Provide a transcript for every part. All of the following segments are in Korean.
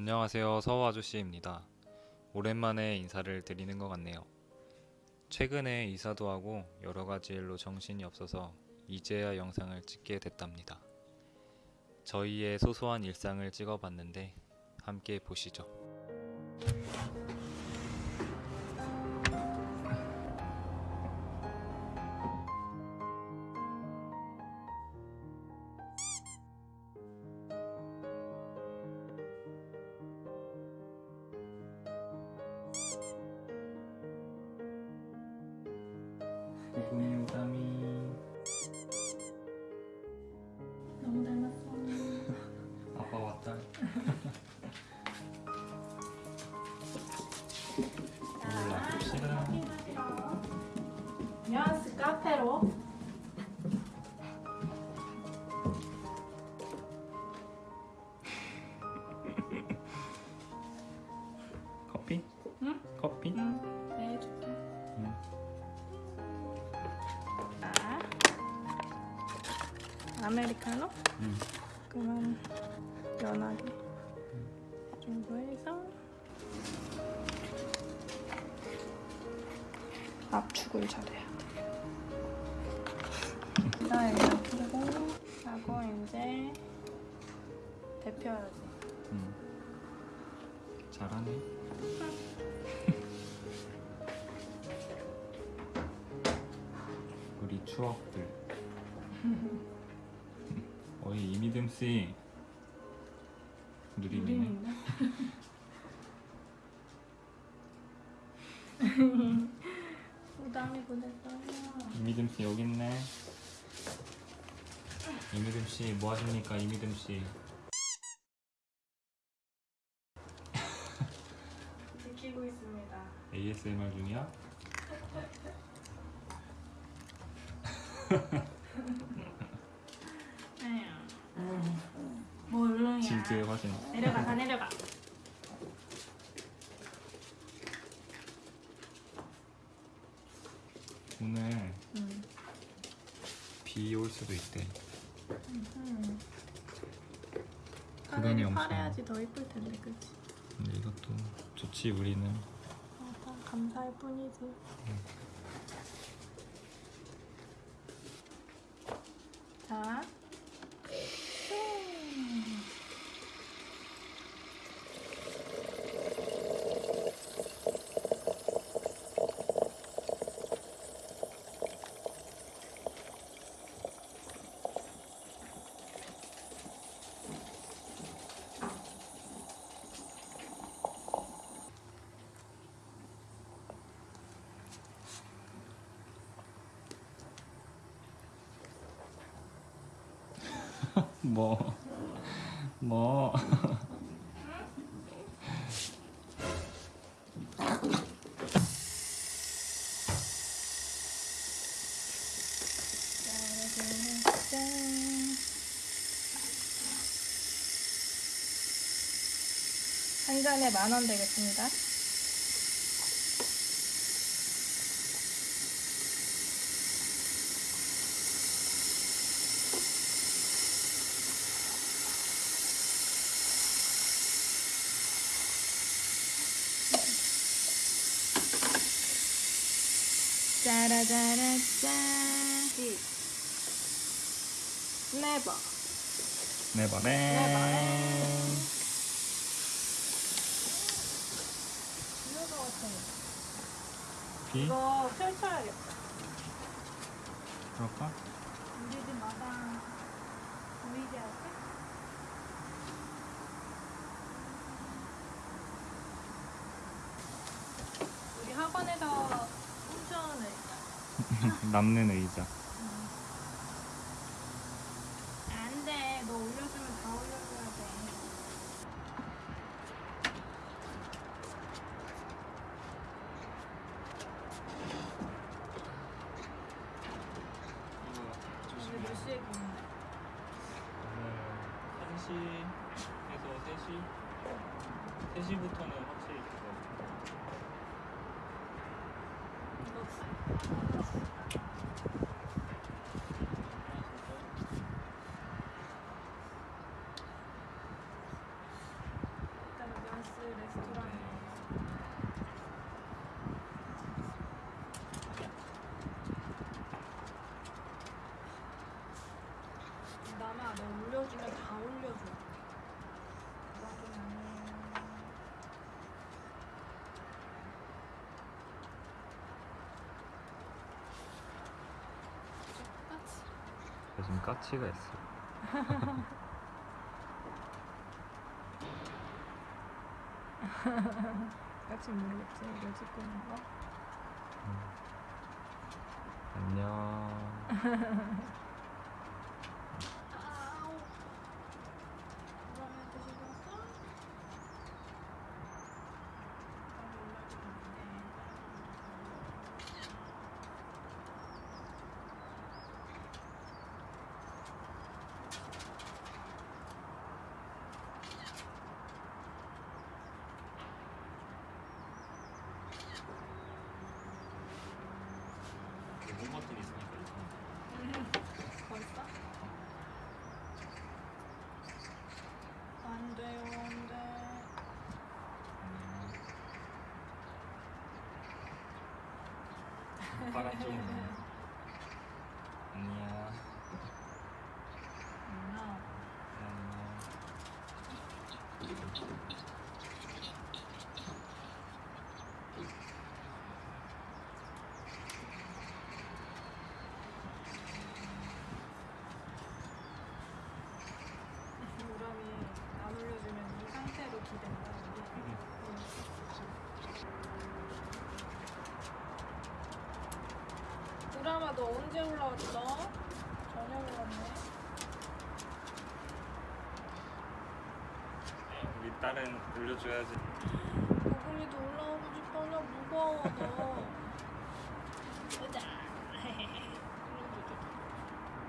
안녕하세요. 서우 아저씨입니다. 오랜만에 인사를 드리는 것 같네요. 최근에 이사도 하고 여러 가지 일로 정신이 없어서 이제야 영상을 찍게 됐답니다. 저희의 소소한 일상을 찍어봤는데 함께 보시죠. 뉘앙스 카페로. 잘하네. 우리 추억들. 어이 이미듬 씨. 누리미네. 우리인데? 부담이 보냈어요. 이미듬 씨 여기 있네. 이미듬 씨 뭐 하십니까 이미듬 씨? ASMR 중이야? 뭘로냐? 진트의 화신. 내려가 다 내려가. 오늘 응. 비올 수도 있대. 응. 엄청 파래야지 더 이쁠 텐데, 그렇지? 근데 이것도 좋지 우리는. 감사할 뿐이지. 자. 뭐? 뭐? 짠. 한 잔에 만 원 되겠습니다. 짜라짜라짜. 네버. 네버네. 이거 같은 비? 이거 펼쳐야겠다. 그럴까? 우리 집 마당 보이지 않게? 우리 학원에서 훔쳐오는 의자. 남는 의자. 안 돼. 너 올려주면 다 올려줘야 돼. 오늘 몇 시에 보는데? 오늘 1시에서 3시? 3시부터는 확실히 있어. 이거 일단 대신 까치가 있어. 같이 모르겠지 이거 찍고 있는 거 안녕. 리본 버튼 있으니까 벌써? 안 돼요 안 돼. 파란 좀. 안녕. 안녕. 안녕. 우람이 안 올려주면 이 상태로 기댄다. 우람아 너 언제 올라왔어? 저녁에 왔네. 우리 딸은 올려줘야지. 고금이도 올라오고 싶어. 나 무거워 너. 보자.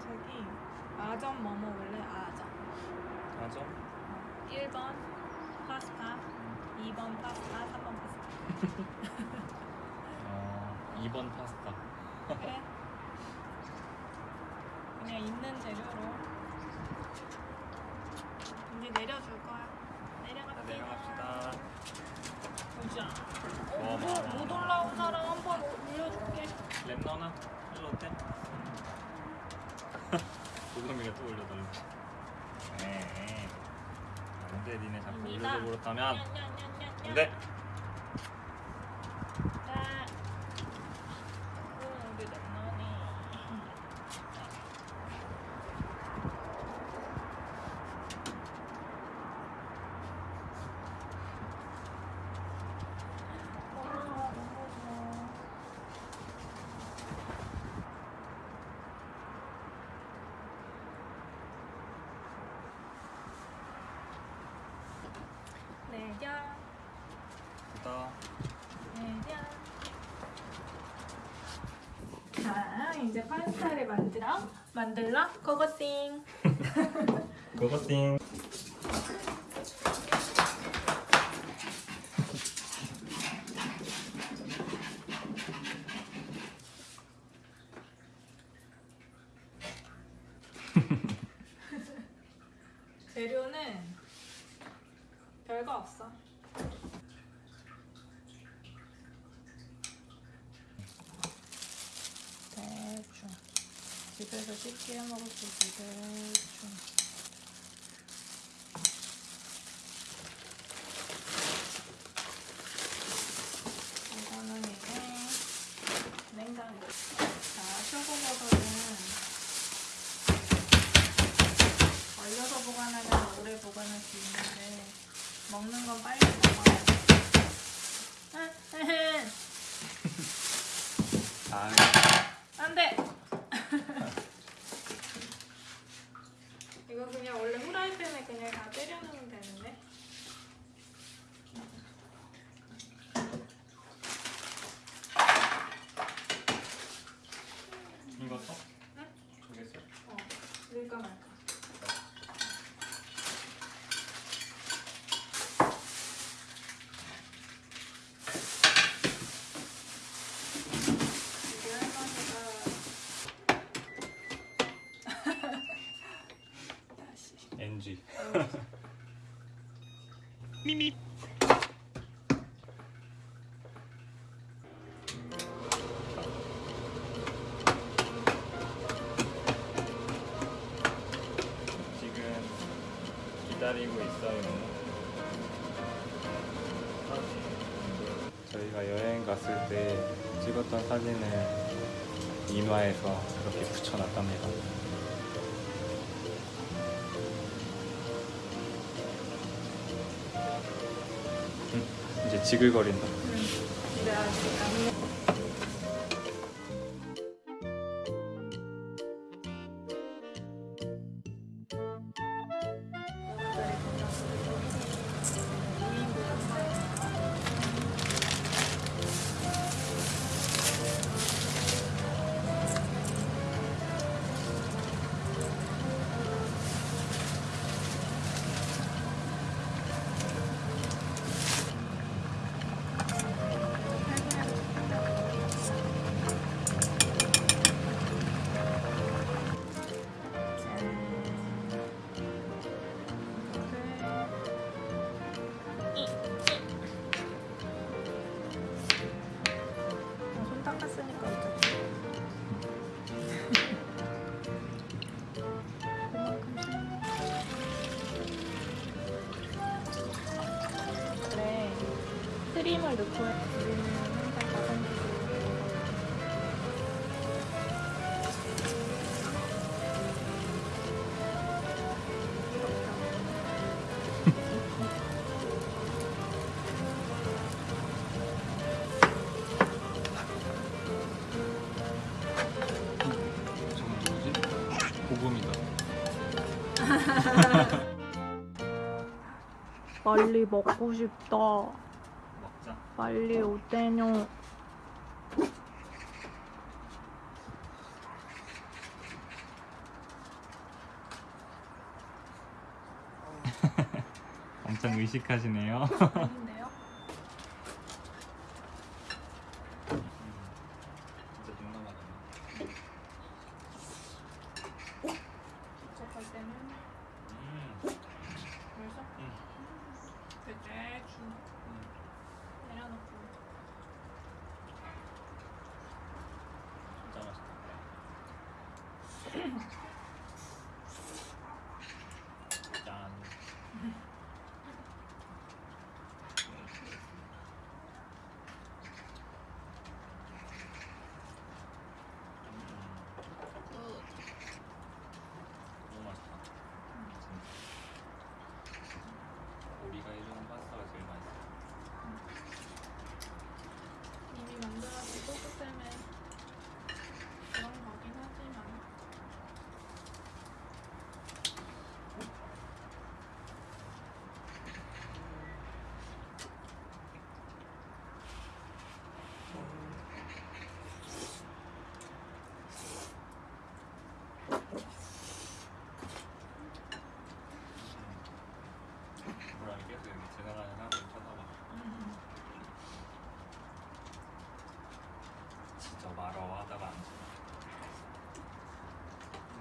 저기 아점 뭐 먹을래? 아점. 맞아? 1번 파스타, 2번 파스타, 3번 파스타. 어, 2번 파스타. 그래? 그냥 있는 재료로 이제 내려줄 거야. 내려갑시다. 내려갑시다. 보자. 와, 어, 못, 많아. 못 올라온 사람 한번 올려줄게. 랩 넣어놔. 일로 어때? 고금이가 또 올려달래. 네. 안돼 니네 자꾸. 올려줘 버렸다면. 안돼. 자. 음, 우리 lemmon이. 와, 너무 좋아. 내려, 뜯어. 내려. 자, 이제 파스타를 만들어. 만들러 고고띵. 고고띵. 재료는 별거 없어. 대충 집에서 쉽게 해 먹을 수 있게 대충. 이거는 이제 냉장고. 자, 표고버섯은 얼려서 보관하면 오래 보관할 수 있는데 먹는 건 빨리 먹어야 돼. 아, 안 돼. 이거 그냥 원래 후라이팬에 그냥 다 때려놓으면 되는데. 이거 써? 응? 모르겠어. 어, 넣을까 말까. 이게 기다리고 있어요. 저희가 여행 갔을 때 찍었던 사진을 인화해서 이렇게 붙여놨답니다. 음, 이제 지글거린다. 응. 생각을 놓고 우리는 항상 가성비로 고금이다. 빨리 먹고 싶다. 빨리 오대뇨. 엄청 의식하시네요.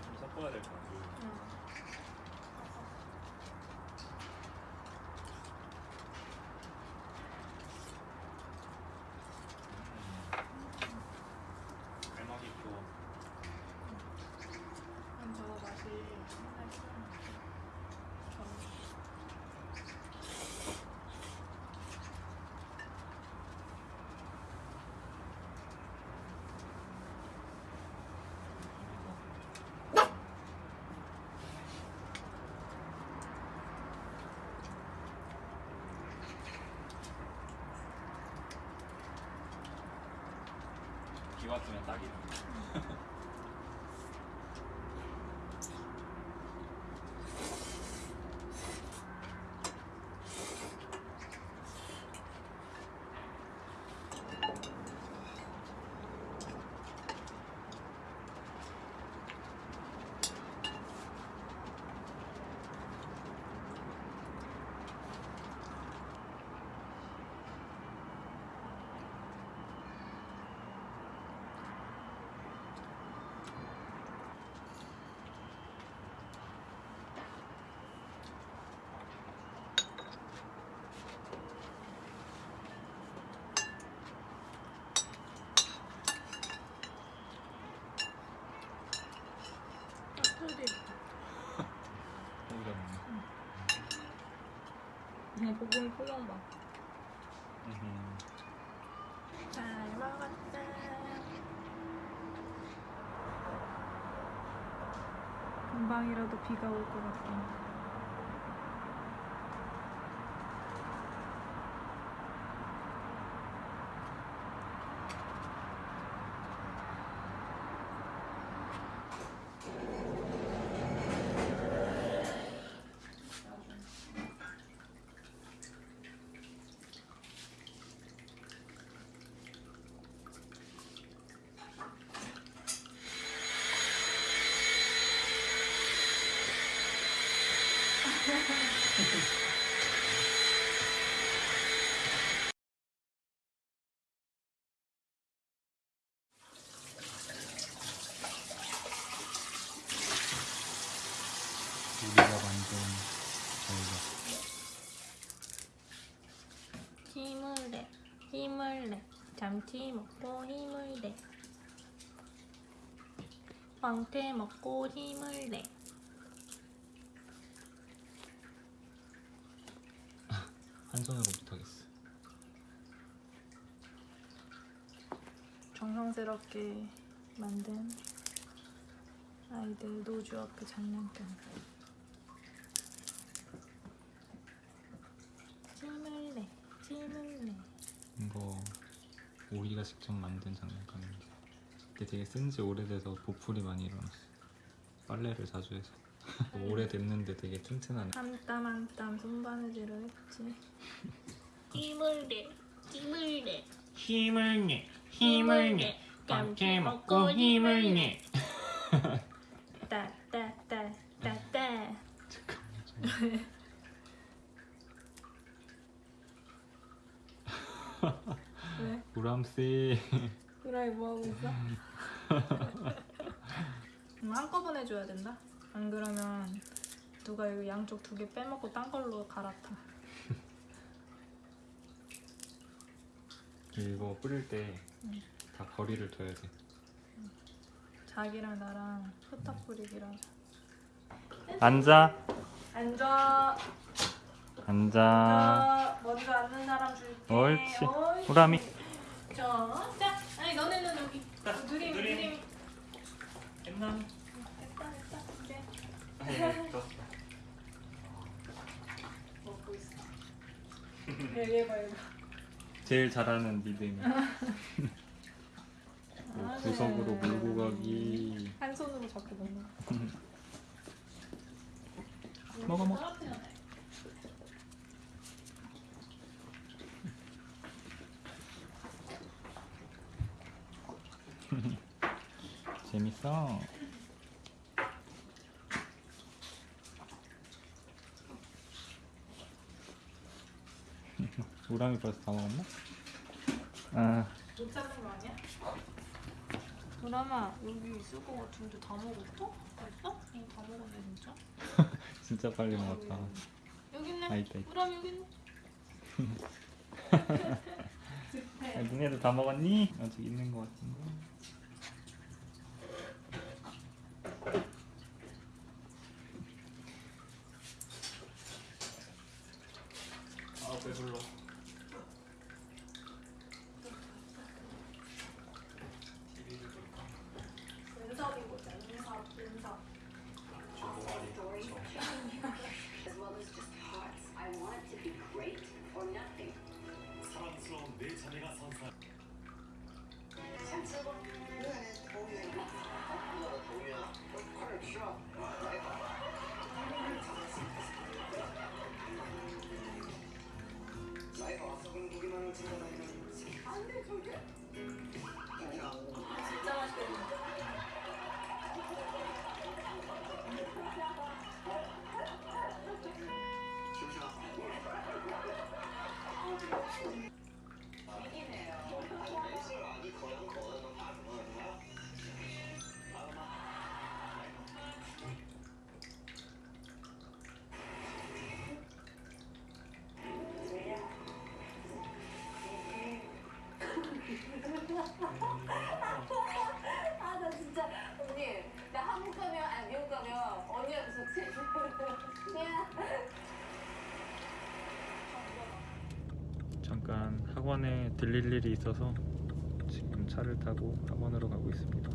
좀 섞어야 될 것 같아요. 集めたり。 고봉이 표정 봐. 잘 먹었다. 금방이라도 비가 올 것 같아. 우리가 만든 저희가 힘을 내, 힘을 내, 잠시 먹고 힘을 내. 황태 먹고 힘을 내. 한 손으로 못하겠어. 정성스럽게 만든 아이들 노주 앞에 장난감. 힘을 내, 힘을 내. 이거 우리가 직접 만든 장난감인데 이게 되게 쓴 지 오래돼서 보풀이 많이 일어났어. 빨래를 자주 해서 오래됐는데 되게 튼튼하네. 한땀 한땀 손바느질을 했지. 힘을 내, 힘을 내. 힘을 내, 힘을 내. 깜짝 먹고 힘을 내. 따따따따따. 잠깐만. 왜? 우람씨 그래 뭐 하고 있어? 음, 한꺼번에 줘야 된다. 안 그러면 누가 이거 양쪽 두 개 빼먹고 딴 걸로 갈아타. 이거 뿌릴 때 응. 다 거리를 둬야 돼. 자기랑 나랑 후딱 뿌리기로 하자. 앉아, 앉아. 앉아. 먼저 앉는 사람 줄게. 옳지. 우람이. 자, 자. 아니 너네는 여기. 자, 누림 누림. 누림. 옛날. 됐다 됐다. 이제 먹고 있어. 얘 봐, 얘 봐. 제일 잘하는 믿음이. 뭐 아, 구석으로 네. 몰고 가기. 한 손으로 잡고 먹는 거. 먹어, 먹어. 떨어뜨려놔. 재밌어. 우람이 벌써 다 먹었나? 아, 못 잡는 거 아니야? 도라마 여기 있을 것 같은데 다 먹었어? 벌써? 이거 다 먹었네 진짜? 진짜 빨리 먹었다. 여기 있네. 아, 있다, 있다. 도라마 여기 있네. 야, 니네도 다 먹었니? 아직 있는 것 같은데. 잠깐 학원에 들릴 일이 있어서 지금 차를 타고 학원으로 가고 있습니다.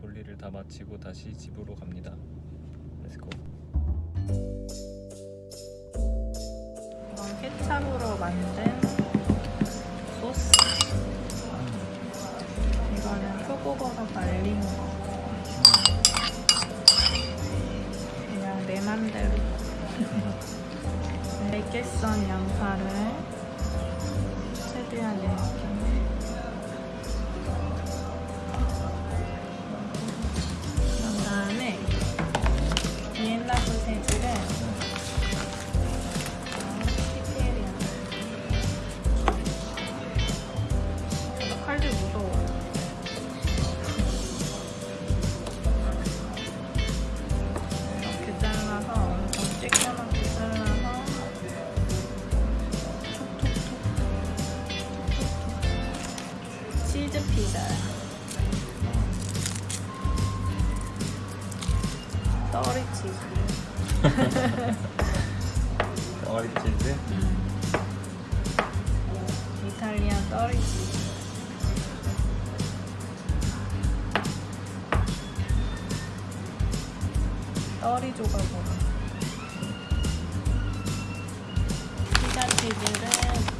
볼일을 다 마치고 다시 집으로 갑니다. Let's go. 이건 케찹으로 만든 떨이 조각으로. 피자 치즈를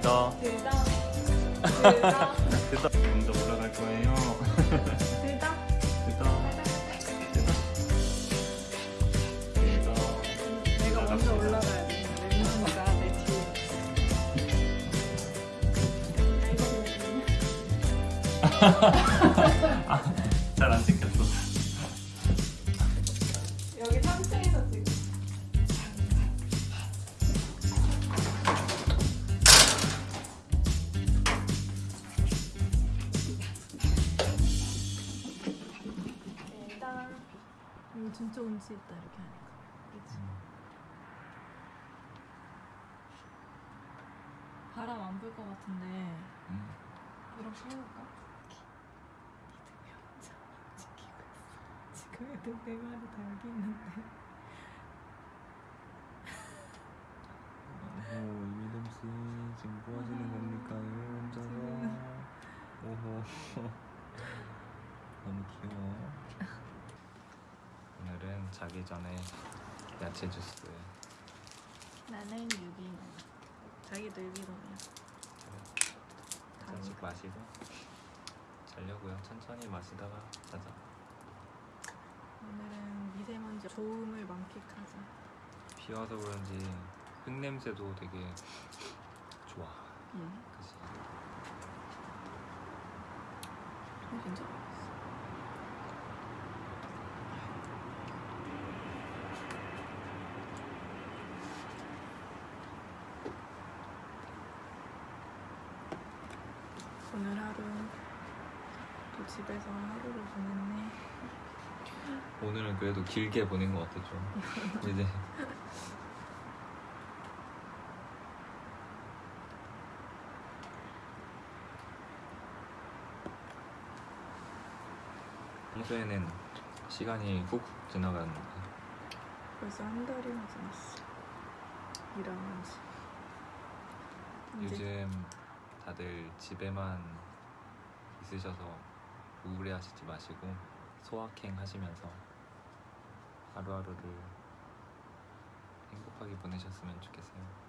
대더. 들다 들다 대더. 먼저 올라갈 거예요. 들다 대더. 대더. 대더. 내가 먼저 올라가야 돼. 왼손이가 내 뒤에. 이거 진짜 운치 있다 이렇게 하니까. 그치? 바람 안 불 것 같은데 음. 이렇게 해볼까? 지금 애들 네 마리 다 여기 있는데. 오 이미름 씨 지금 뭐 하시는 겁니까? 혼자서. 오호. 너무 귀여워. 오늘은 자기 전에 야채 주스. 나는 유기농. 자기도 유기농이야. 한잔씩 마시고 자려고요. 천천히 마시다가 자자. 오늘은 미세먼지 좋음을 만끽하자. 비 와서 그런지 흙 냄새도 되게 좋아. 응. 그치? 어, 진짜 맛있어. 오늘 하루 또 집에서 하루를 보냈네. 오늘은 그래도 길게 보낸 것 같아 좀. 이제 평소에는 시간이 훅훅 지나가는데 벌써 한 달이나 지났어. 일하는 지. 요즘 다들 집에만 있으셔서 우울해하시지 마시고 소확행 하시면서 하루하루를 행복하게 보내셨으면 좋겠어요.